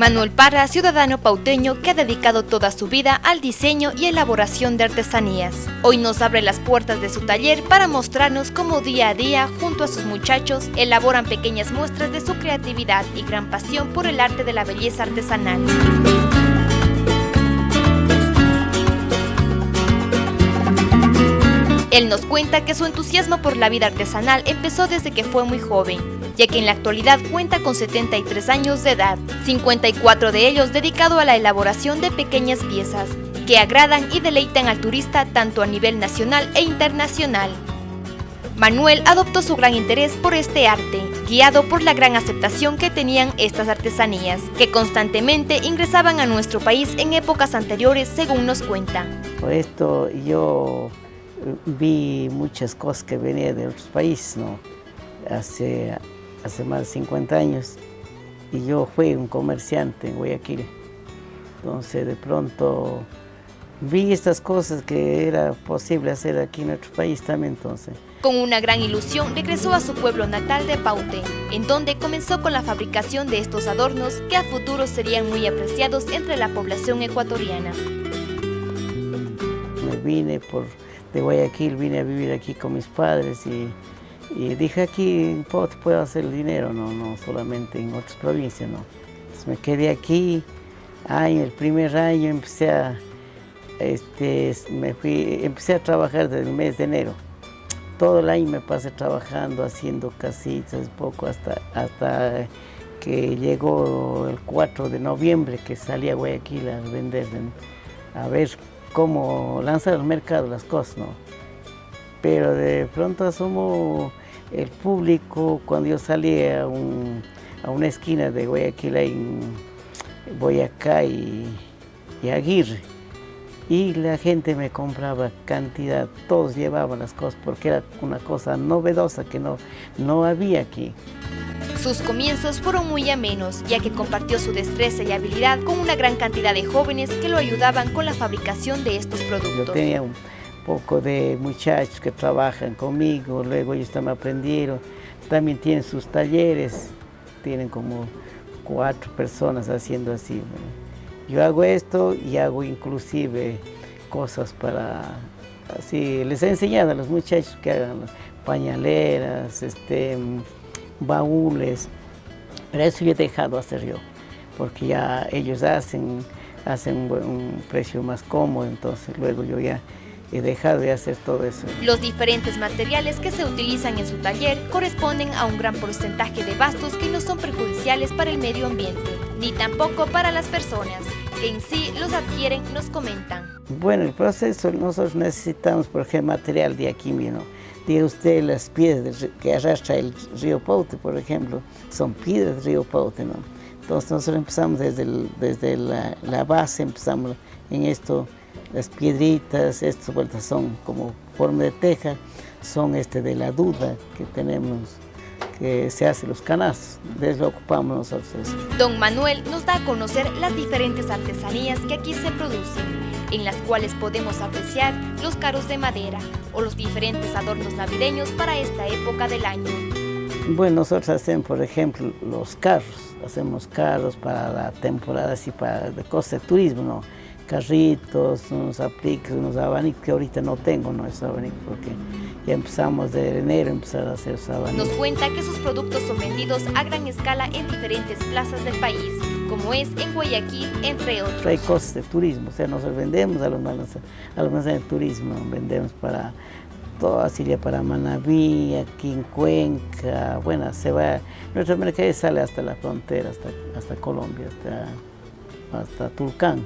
Manuel Parra, ciudadano pauteño que ha dedicado toda su vida al diseño y elaboración de artesanías. Hoy nos abre las puertas de su taller para mostrarnos cómo día a día, junto a sus muchachos, elaboran pequeñas muestras de su creatividad y gran pasión por el arte de la belleza artesanal. Él nos cuenta que su entusiasmo por la vida artesanal empezó desde que fue muy joven, ya que en la actualidad cuenta con 73 años de edad, 54 de ellos dedicado a la elaboración de pequeñas piezas, que agradan y deleitan al turista tanto a nivel nacional e internacional. Manuel adoptó su gran interés por este arte, guiado por la gran aceptación que tenían estas artesanías, que constantemente ingresaban a nuestro país en épocas anteriores, según nos cuenta. Por esto yo vi muchas cosas que venían de otros países, ¿no? Hace, hace más de 50 años. Y yo fui un comerciante en Guayaquil. Entonces, de pronto, vi estas cosas que era posible hacer aquí en nuestro país también, entonces. Con una gran ilusión, regresó a su pueblo natal de Paute, en donde comenzó con la fabricación de estos adornos que a futuro serían muy apreciados entre la población ecuatoriana. Me vine por de Guayaquil, vine a vivir aquí con mis padres y, dije aquí en puedo hacer dinero, no, no solamente en otras provincias, no. Entonces me quedé aquí, en el primer año empecé a, este, me fui, empecé a trabajar desde el mes de enero. Todo el año me pasé trabajando, haciendo casitas, poco hasta, hasta que llegó el 4 de noviembre que salí a Guayaquil a vender, a ver cómo lanzar al mercado las cosas, ¿no? Pero de pronto asumo el público, cuando yo salí a, una esquina de Guayaquil, en Boyacá y, y Aguirre, y la gente me compraba cantidad, todos llevaban las cosas porque era una cosa novedosa que no, no había aquí. Sus comienzos fueron muy amenos, ya que compartió su destreza y habilidad con una gran cantidad de jóvenes que lo ayudaban con la fabricación de estos productos. Yo tenía un poco de muchachos que trabajan conmigo, luego ellos también aprendieron, también tienen sus talleres, tienen como cuatro personas haciendo así. Yo hago esto y hago inclusive cosas para, así, les he enseñado a los muchachos que hagan pañaleras, este, baúles, pero eso yo he dejado hacer yo, porque ya ellos hacen, hacen un, precio más cómodo, entonces luego yo ya he dejado de hacer todo eso. Los diferentes materiales que se utilizan en su taller corresponden a un gran porcentaje de bastos que no son perjudiciales para el medio ambiente, ni tampoco para las personas que en sí los adquieren, nos comentan. Bueno, el proceso nosotros necesitamos, por ejemplo, material de aquí mismo Diga usted las piedras que arrastra el río Paute, por ejemplo, son piedras del río Paute, ¿no? Entonces nosotros empezamos desde, desde la, base, empezamos en esto, las piedritas, estas vueltas son como forma de teja, son este de la duda que tenemos que se hace los canastos, de eso ocupamos nosotros. Don Manuel nos da a conocer las diferentes artesanías que aquí se producen, en las cuales podemos apreciar los carros de madera o los diferentes adornos navideños para esta época del año. Bueno, nosotros hacemos, por ejemplo, los carros, hacemos carros para la temporada así, para de cosas de turismo, ¿no? carritos, unos apliques, unos abanicos, que ahorita no tengo no esos abanicos porque ya empezamos de enero a empezar a hacer esos abanicos. Nos cuenta que sus productos son vendidos a gran escala en diferentes plazas del país, como es en Guayaquil, entre otros. Hay cosas de turismo, o sea, nosotros vendemos a los a los de turismo, vendemos para toda Siria, para Manabí, aquí en Cuenca, bueno, se va, nuestra mercadería sale hasta la frontera, hasta, hasta Colombia, hasta, hasta Tulcán.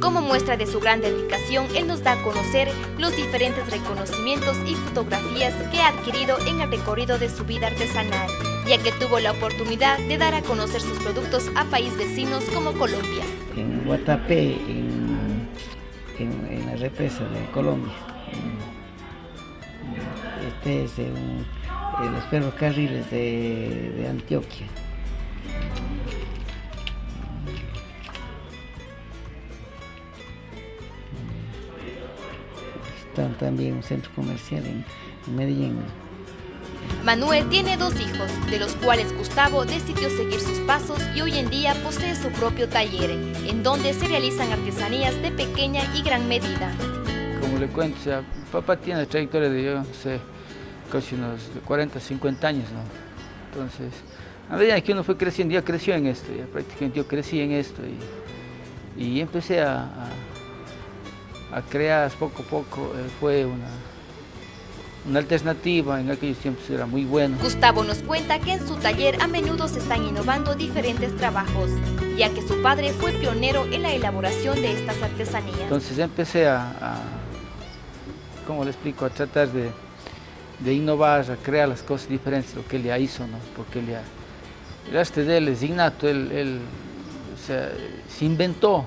Como muestra de su gran dedicación, él nos da a conocer los diferentes reconocimientos y fotografías que ha adquirido en el recorrido de su vida artesanal, ya que tuvo la oportunidad de dar a conocer sus productos a países vecinos como Colombia. En Guatapé, en, la represa de Colombia. Este es en, los ferrocarriles de Antioquia. también un centro comercial en, Medellín. Manuel tiene dos hijos, de los cuales Gustavo decidió seguir sus pasos y hoy en día posee su propio taller, en donde se realizan artesanías de pequeña y gran medida. Como le cuento, o sea, papá tiene trayectoria de, yo no sé, casi unos 40, 50 años, ¿no? Entonces, a medida que uno fue creciendo, ya creció en esto, ya prácticamente yo crecí en esto y, y empecé a, a, crear poco a poco, eh, fue una, una alternativa, en aquellos tiempos era muy bueno. Gustavo nos cuenta que en su taller a menudo se están innovando diferentes trabajos, ya que su padre fue pionero en la elaboración de estas artesanías. Entonces empecé a, a ¿cómo le explico?, a tratar de, de innovar, crear las cosas diferentes, lo que él ya hizo, ¿no? Porque él ya, el arte de él es innato, él, o sea, se inventó,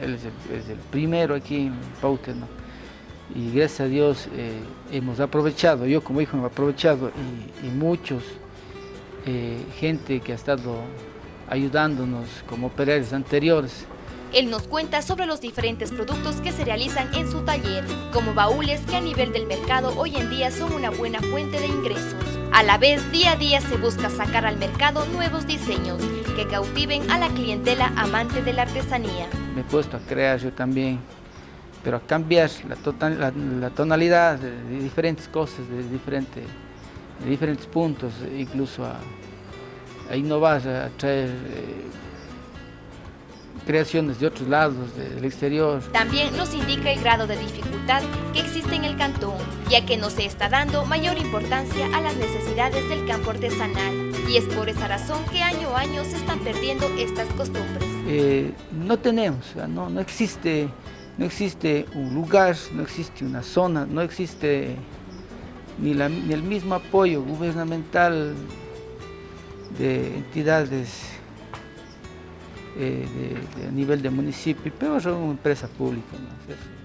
él es el, primero aquí en Paute, ¿no? y gracias a Dios eh, hemos aprovechado, yo como hijo he aprovechado y, y muchos, eh, gente que ha estado ayudándonos como operarios anteriores. Él nos cuenta sobre los diferentes productos que se realizan en su taller, como baúles que a nivel del mercado hoy en día son una buena fuente de ingresos. A la vez, día a día se busca sacar al mercado nuevos diseños que cautiven a la clientela amante de la artesanía. Me he puesto a crear yo también pero a cambiar la, total, la, tonalidad de, diferentes cosas, de, diferente, diferentes puntos, incluso a, a innovar, a traer eh, creaciones de otros lados, del exterior. También nos indica el grado de dificultad que existe en el cantón, ya que no se está dando mayor importancia a las necesidades del campo artesanal, y es por esa razón que año a año se están perdiendo estas costumbres. Eh, no tenemos, no, no existe no existe un lugar, no existe una zona, no existe ni, la, ni el mismo apoyo gubernamental de entidades eh, de, a nivel de municipio, pero son una empresa pública. ¿no?